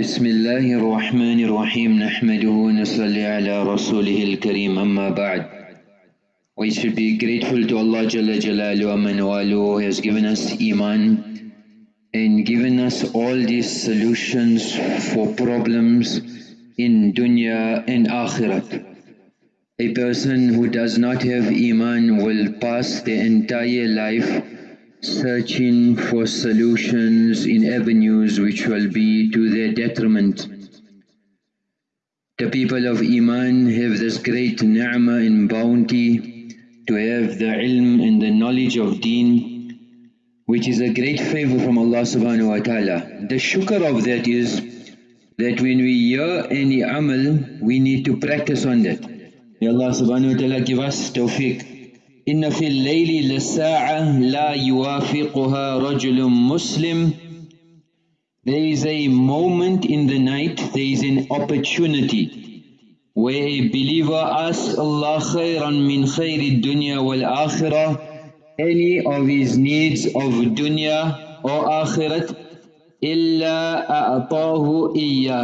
بسم الله الرحمن الرحيم نحمده ونصلي على رسوله الكريم أما بعد We should be grateful to Allah Jalla Jalalu Aman who has given us Iman and given us all these solutions for problems in dunya and akhirat. A person who does not have Iman will pass their entire life searching for solutions in avenues which will be to their detriment. The people of Iman have this great ni'mah and bounty to have the ilm and the knowledge of deen which is a great favor from Allah subhanahu wa ta'ala. The shukr of that is that when we hear any amal, we need to practice on that. May Allah subhanahu wa ta'ala give us tawfiq. إن في الليل لساعة لا يوافقها رجل مسلم There is a moment in the night, there is an opportunity where a believer asks Allah khairan min khayri dunya wal akhirah any of his needs of dunya or akhirat illa a'tahu iya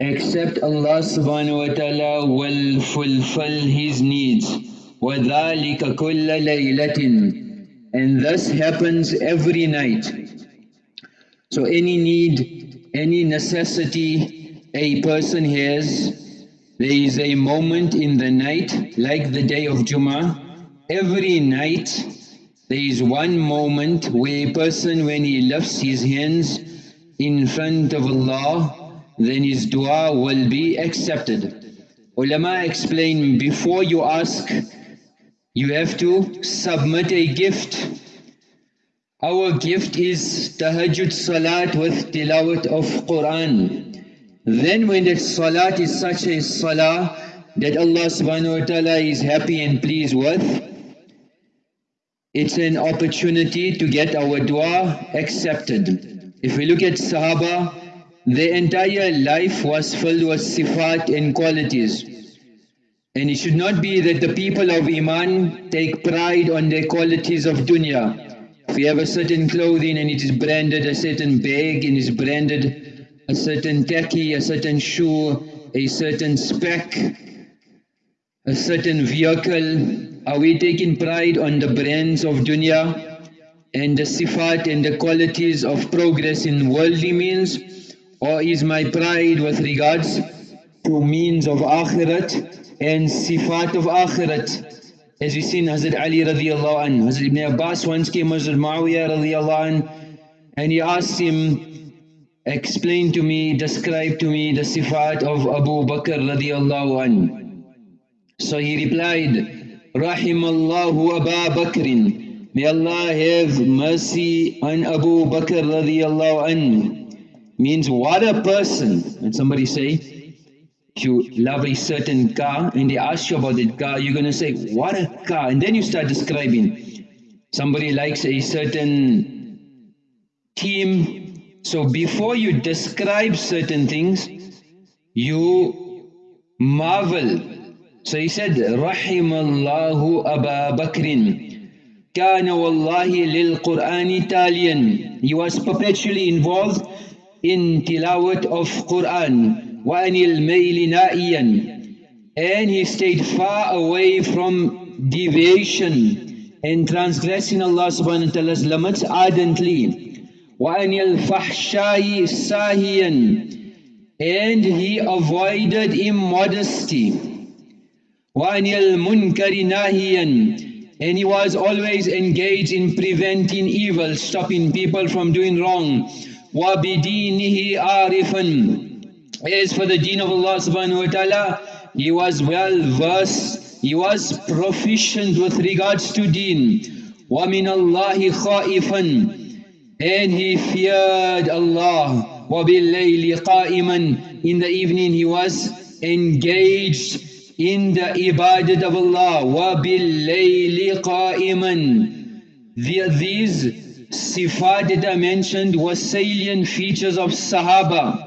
except Allah subhanahu wa ta'ala will fulfill his needs وَذَلِكَ كُلَّ لَيْلَةٍ And this happens every night. So any need, any necessity a person has, there is a moment in the night, like the day of Jummah, every night there is one moment where a person when he lifts his hands in front of Allah, then his dua will be accepted. Ulama explain, before you ask you have to submit a gift. Our gift is tahajjud salat with tilawat of Quran. Then when that salat is such a salah that Allah subhanahu wa ta'ala is happy and pleased with, it's an opportunity to get our dua accepted. If we look at Sahaba, their entire life was filled with sifat and qualities. And it should not be that the people of Iman take pride on their qualities of dunya. If you have a certain clothing and it is branded a certain bag and is branded a certain tacky, a certain shoe, a certain spec, a certain vehicle, are we taking pride on the brands of dunya and the sifat and the qualities of progress in worldly means? Or is my pride with regards to means of akhirat and sifat of akhirat. As we seen Hazrat Ali radiallahu anhu, Hazrat Ibn Abbas once came Hazrat Muawiyah radiallahu anhu and he asked him, explain to me, describe to me the sifat of Abu Bakr radiallahu anhu. So he replied, Rahimallahu Abu Bakrin. May Allah have mercy on Abu Bakr radiallahu anhu. Means what a person. And somebody say, you love a certain car and they ask you about that car, you're going to say, what a car. And then you start describing. Somebody likes a certain team. So before you describe certain things, you marvel. So he said, رحم الله أبا بكر كان والله للقرآن تاليا He was perpetually involved in tilawat of Quran. وَأَنِ الْمَيْلِ نَائِيًا And he stayed far away from deviation and transgressing Allah subhanahu wa ta'ala's limits ardently. وَأَنِ الْفَحْشَاءِ سَاهِيًا And he avoided immodesty. وَأَنِ الْمُنْكَرِ نَاهِيًا And he was always engaged in preventing evil, stopping people from doing wrong. وَبِدِينِهِ عَارِفًا as for the deen of Allah subhanahu wa ta'ala, he was well versed, he was proficient with regards to deen. وَمِنَ اللَّهِ خَائِفًا And he feared Allah. وَبِاللَّيْلِ قَائِمًا In the evening he was engaged in the ibadat of Allah. وَبِاللَّيْلِ قَائِمًا These sifat that I mentioned were salient features of Sahaba.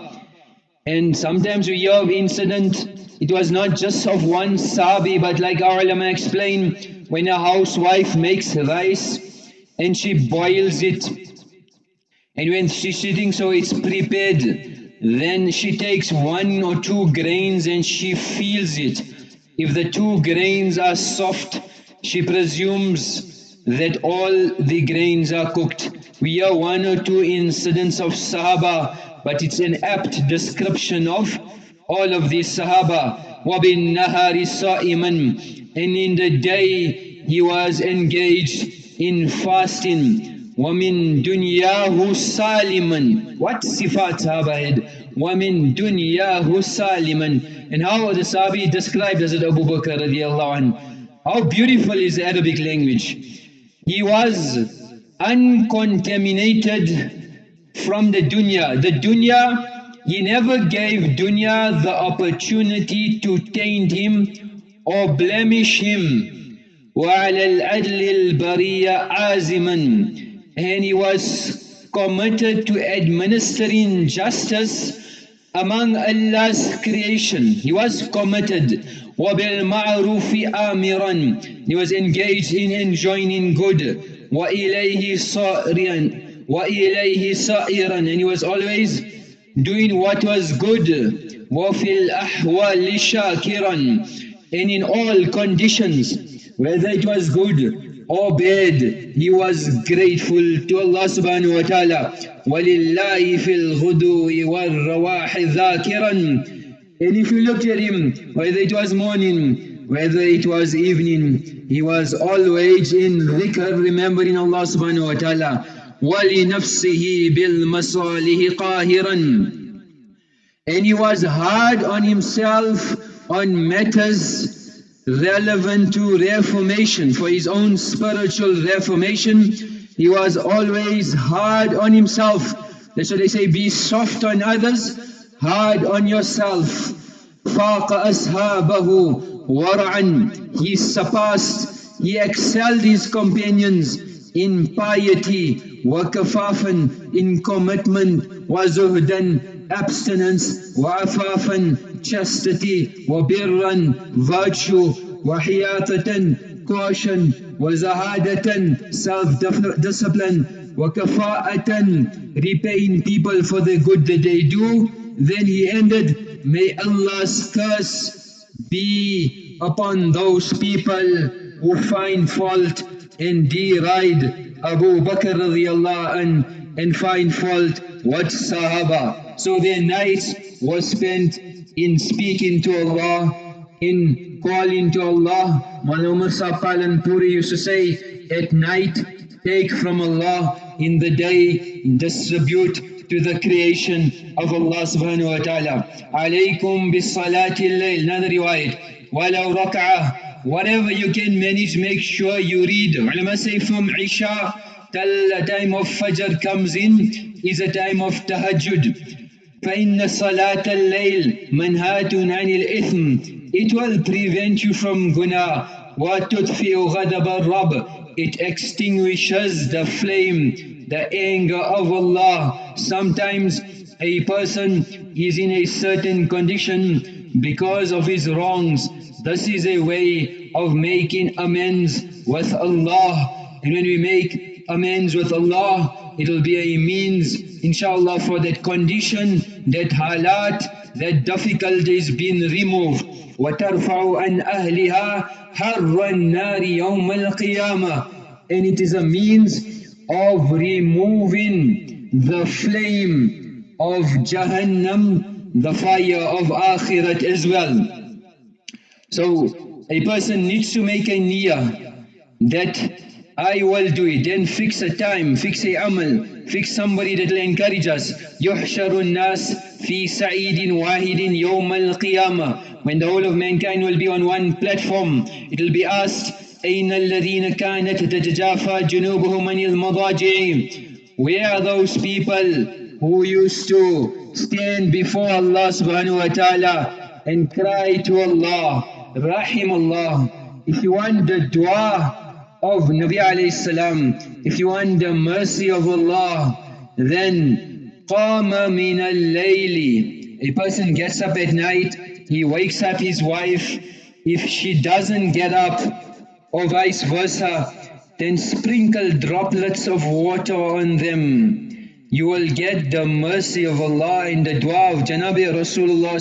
And sometimes we hear of incident, it was not just of one sabi, but like our ulama explain, when a housewife makes rice and she boils it, And when she's sitting so it's prepared, then she takes one or two grains and she feels it. If the two grains are soft, she presumes that all the grains are cooked. We hear one or two incidents of Sahaba, but it's an apt description of all of these Sahaba. وَبِالنَّهَارِ صَائِمًا And in the day he was engaged in fasting. وَمِن دُنْيَاهُ سَالِمًا What sifat Sahaba had? وَمِن دُنْيَاهُ سَالِمًا And how the Sahabi described as Abu Bakr radiallahu anh. How beautiful is the Arabic language. He was uncontaminated from the dunya. The dunya, he never gave dunya the opportunity to taint him or blemish him. وَعَلَى الْأَدْلِ الْبَرِيَّ عَازِمًا and he was committed to administering justice among Allah's creation. He was committed. وَبِالْمَعْرُوفِ آمِرًا He was engaged in enjoining good. وَإِلَيْهِ صَائِرًا وَإِلَيْهِ صَائِرًا And he was always doing what was good. وَفِي الْأَحْوَالِ شَاكِرًا And in all conditions, whether it was good obeyed. He was grateful to Allah subhanahu wa ta'ala. وَلِلَّهِ فِي الْغُدُوِ وَالرَّوَاحِ ذَاكِرًا And if you looked at him, whether it was morning, whether it was evening, he was always in dhikr, remembering Allah subhanahu wa ta'ala. وَلِنَفْسِهِ بِالْمَصَالِهِ قَاهِرًا And he was hard on himself on matters relevant to reformation, for his own spiritual reformation. He was always hard on himself. That's why they say, be soft on others, hard on yourself. فَاقَ أَصْحَابَهُ وَرَعًا He surpassed, he excelled his companions in piety, wa kafafan, in commitment, wa zuhdan, abstinence, wafafan, afafan, chastity, wabirran, virtue, wahiyatatan, caution, wazahadatan, self-discipline, wakafa'atan, repaying people for the good that they do. Then he ended, may Allah's curse be upon those people who find fault and deride Abu Bakr radiallahu an and find fault what Sahaba. So their night was spent in speaking to Allah, in calling to Allah. Mawlana Umar Sahib Puri used to say, at night take from Allah, in the day distribute to the creation of Allah subhanahu wa ta'ala. Alaykum bis salati layl, another riwayat. Walau rak'ah, whatever you can manage, make sure you read. Ulama say from Isha till the time of Fajr comes in is a time of tahajjud. فإن صلاة الليل منهاة عن الإثم It will prevent you from guna وتطفئ غضب الرب It extinguishes the flame, the anger of Allah. Sometimes a person is in a certain condition because of his wrongs. This is a way of making amends with Allah. And when we make amends with Allah, it will be a means inshallah for that condition, that halat, that difficulties been removed. وَتَرْفَعُ عَنْ أَهْلِهَا حَرَّ النَّارِ يَوْمَ الْقِيَامَةِ And it is a means of removing the flame of Jahannam, the fire of Akhirat as well. So a person needs to make a niyyah that I will do it. Then fix a time, fix a amal, fix somebody that will encourage us. يحشر الناس في سعيد واحد يوم القيامة. When the whole of mankind will be on one platform, it will be asked, أين الذين كانت تتجافى جنوبهم عن المضاجع? Where are those people who used to stand before Allah subhanahu wa ta'ala and cry to Allah, Rahim Allah. If you want the dua of Nabi alayhi salam, if you want the mercy of Allah, then qama min al-layli. A person gets up at night, he wakes up his wife. If she doesn't get up, or vice versa, then sprinkle droplets of water on them you will get the mercy of Allah in the dua of Janabi Rasulullah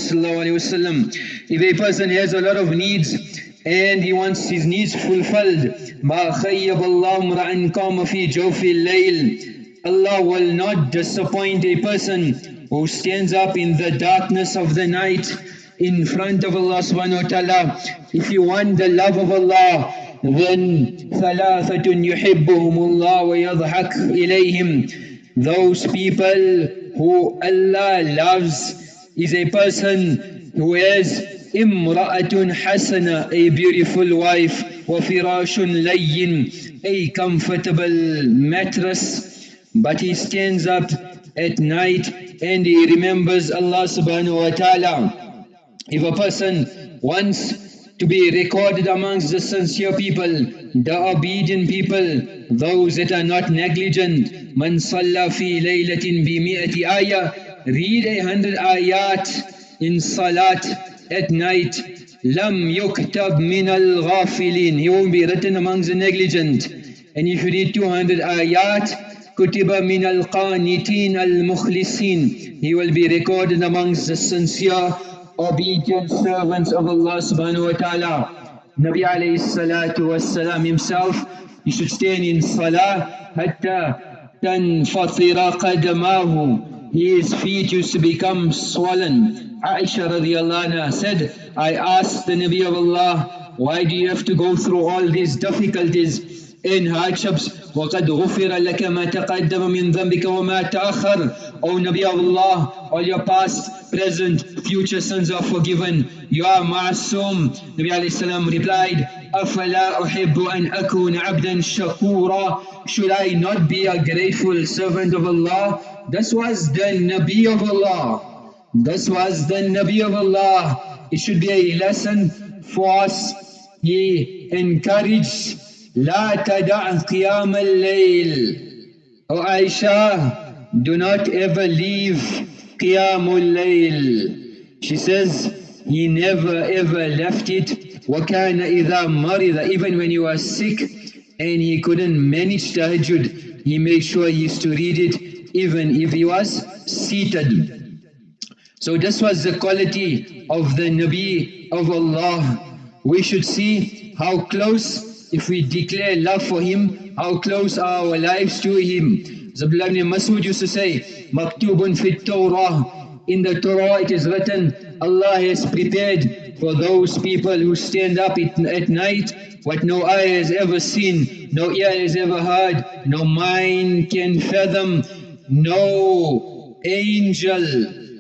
If a person has a lot of needs and he wants his needs fulfilled, مَا خَيَّبَ اللَّهُ مْرَأً قَامَ فِي جَوْفِ اللَّيْلِ Allah will not disappoint a person who stands up in the darkness of the night in front of Allah subhanahu wa ta'ala. If you want the love of Allah, then ثَلَاثَةٌ يُحِبُّهُمُ اللَّهُ وَيَضْحَكْ إِلَيْهِمْ those people who Allah loves is a person who has imra'atun hasana, a beautiful wife, wa firashun layyin, a comfortable mattress. But he stands up at night and he remembers Allah subhanahu wa ta'ala. If a person wants to be recorded amongst the sincere people, the obedient people, those that are not negligent. Man salla fi laylatin bi mi'ati ayah. Read a hundred ayat in salat at night. Lam yuktab min al-ghafilin. He won't be written amongst the negligent. And if you read 200 ayat, kutiba min al-qanitin al-mukhlisin. He will be recorded amongst the sincere obedient servants of Allah subhanahu wa ta'ala. Nabi alayhi salatu wasalam himself, he should stand in salah, hatta tanfatira qadamahu. His feet used to become swollen. Aisha radiallahu said, I asked the Nabi of Allah, why do you have to go through all these difficulties? In hardships وَقَدْ غُفِرَ لَكَ مَا تَقَدَّمَ مِنْ ذَنْبِكَ وَمَا تَأَخَّرْ O Nabi of Allah, all your past, present, future sins are forgiven. You are ma'asum. Nabi alayhi salam replied, أَفَلَا أُحِبُّ أَنْ أَكُونَ عَبْدًا شَكُورًا Should I not be a grateful servant of Allah? This was the Nabi of Allah. This was the Nabi of Allah. It should be a lesson for us. He encouraged لا تدع قيام الليل O Aisha, do not ever leave Qiyamul Layl. She says, he never ever left it. وَكَانَ إِذَا مَرِضَ Even when he was sick and he couldn't manage tahajjud, he made sure he used to read it even if he was seated. So this was the quality of the Nabi of Allah. We should see how close if we declare love for him, how close are our lives to him. Zabdullah ibn Masud used to say, Maktubun fit Torah. In the Torah it is written, Allah has prepared for those people who stand up at night what no eye has ever seen, no ear has ever heard, no mind can fathom, no angel,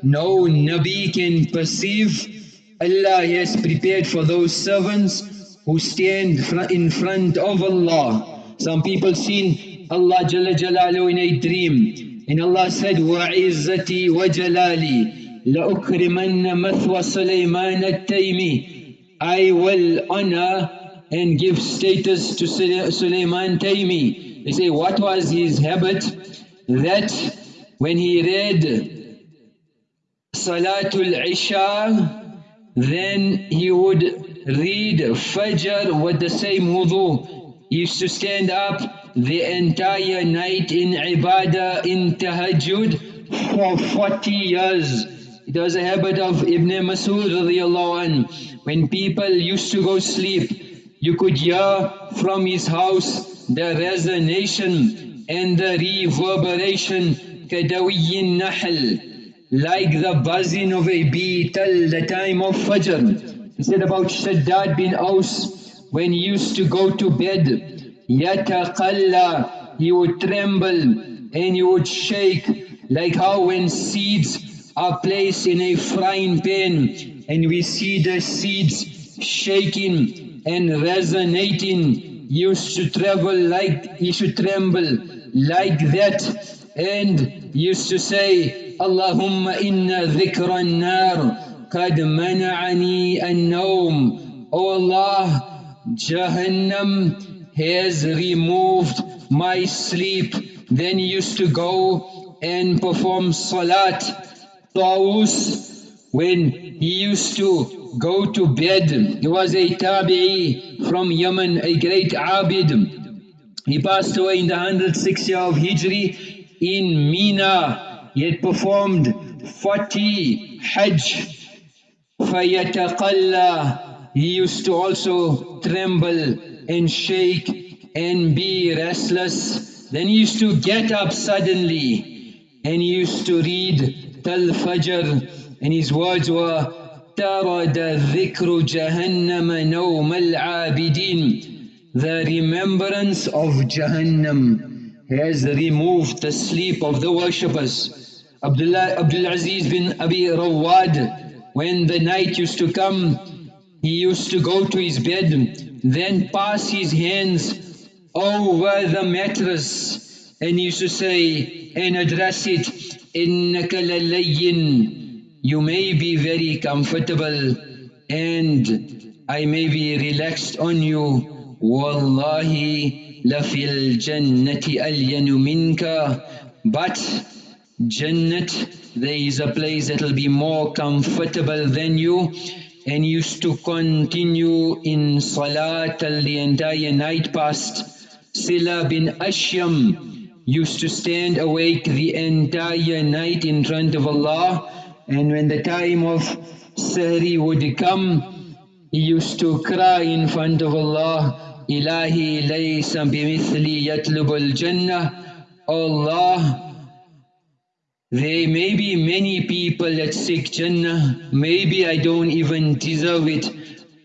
no Nabi can perceive. Allah has prepared for those servants who stand in front of Allah. Some people seen Allah Jalla Jalalu in a dream. And Allah said, وَعِزَّتِي وَجَلَالِي لَأُكْرِمَنَّ مَثْوَ سُلَيْمَانَ التَّيْمِ I will honor and give status to Sulaiman Taymi. They say, what was his habit? That when he read Salatul Isha, then he would read Fajr with the same wudu, used to stand up the entire night in ibadah, in tahajjud for 40 years. It was a habit of Ibn Masud. When people used to go sleep, you could hear from his house the resonation and the reverberation, kadawiyin nahl, like the buzzing of a bee till the time of Fajr. He said about Shaddad bin Aus, when he used to go to bed, yataqalla, he would tremble and he would shake, like how when seeds are placed in a frying pan and we see the seeds shaking and resonating, he used to travel like, he should tremble like that and used to say, Allahumma inna dhikra nar قد منعني النوم O Allah, Jahannam has removed my sleep. Then he used to go and perform salat. Tawus, when he used to go to bed, he was a tabi'i from Yemen, a great abid. He passed away in the 106th year of Hijri in Mina. He had performed 40 Hajj. فَيَتَقَلَّى He used to also tremble and shake and be restless. Then he used to get up suddenly and he used to read Tal Fajr and his words were ترد ذكر جهنم نوم العابدين The remembrance of Jahannam has removed the sleep of the worshippers. Abdullah Abdul Aziz bin Abi Rawad, when the night used to come, he used to go to his bed, then pass his hands over the mattress and used to say and address it, إِنَّكَ لَلَيِّن You may be very comfortable and I may be relaxed on you والله لفي الجنة ألين منك but Jannat, there is a place that will be more comfortable than you and used to continue in Salah till the entire night passed. Sila bin Ashyam used to stand awake the entire night in front of Allah and when the time of Sahri would come, he used to cry in front of Allah, Ilahi laysa bimithli yatlubul jannah. Allah there may be many people that seek Jannah maybe I don't even deserve it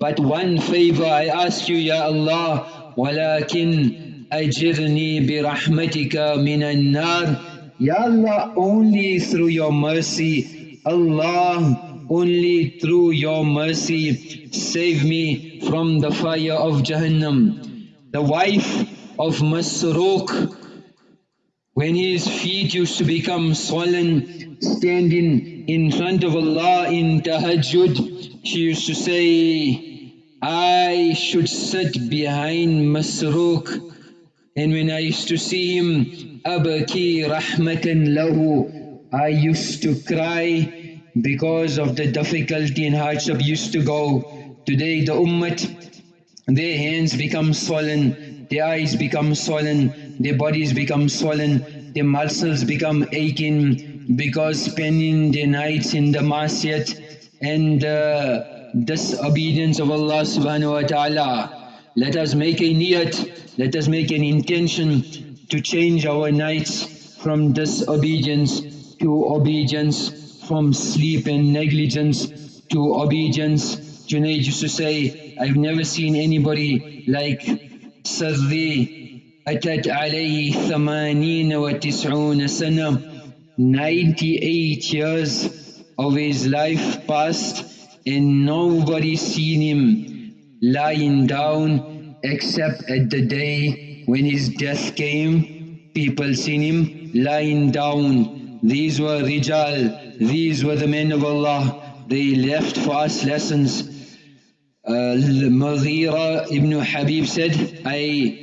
but one favor I ask you Ya Allah ولكن أجرني برحمتك من النار Ya Allah only through your mercy Allah only through your mercy save me from the fire of Jahannam. The wife of Masruq, when his feet used to become swollen, standing in front of Allah in tahajjud, she used to say, I should sit behind Masruq. And when I used to see him, Abaki rahmatan lahu, I used to cry because of the difficulty and hardship used to go. Today the ummah, their hands become swollen, their eyes become swollen, their bodies become swollen, their muscles become aching because spending their nights in the masjid and uh, disobedience of Allah subhanahu wa ta'ala. Let us make a niyat, let us make an intention to change our nights from disobedience to obedience from sleep and negligence to obedience. Junaid used to say, I've never seen anybody like Sarri أتت عليه ثمانين وتسعون سنة 98 years of his life passed and nobody seen him lying down except at the day when his death came people seen him lying down these were rijal these were the men of Allah. They left for us lessons. Uh, Mughira ibn Habib said, I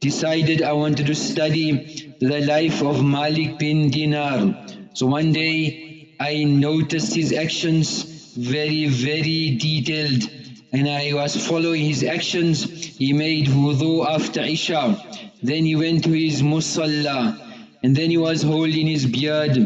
decided I wanted to study the life of Malik bin Dinar. So one day I noticed his actions very, very detailed and I was following his actions. He made wudu after Isha. Then he went to his musalla and then he was holding his beard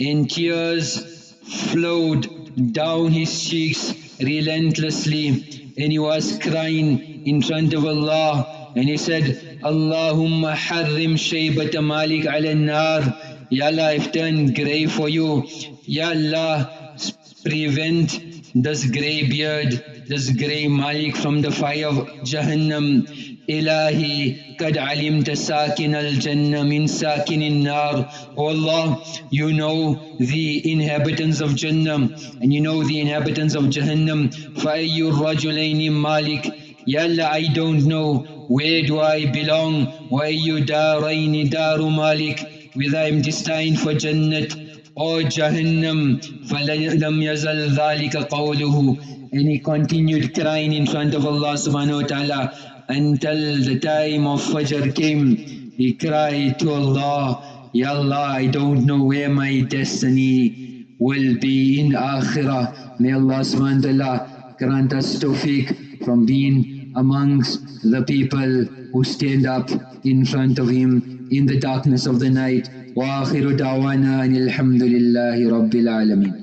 and tears flowed down his cheeks relentlessly and he was crying in front of Allah and he said, Allahumma harrim shaybata malik ala nar. Ya Allah, I've turned grey for you. Ya Allah, prevent this grey beard, this grey malik from the fire of Jahannam. Ilahi, kad alimta sakin al-jannah min sakinin nar. O Allah, you know the inhabitants of Jannah and you know the inhabitants of Jahannam. Fa'ayyur rajulaini malik. Ya Allah, I don't know where do I belong وأي دارين دار مالك whether I'm destined for Jannat or Jahannam فلم يزل ذلك قوله and he continued crying in front of Allah subhanahu wa ta'ala until the time of Fajr came, he cried to Allah, Ya Allah, I don't know where my destiny will be in Akhirah. May Allah subhanahu wa ta'ala grant us tawfiq from being amongst the people who stand up in front of Him in the darkness of the night. وآخر دعوانا أن الحمد لله رب العالمين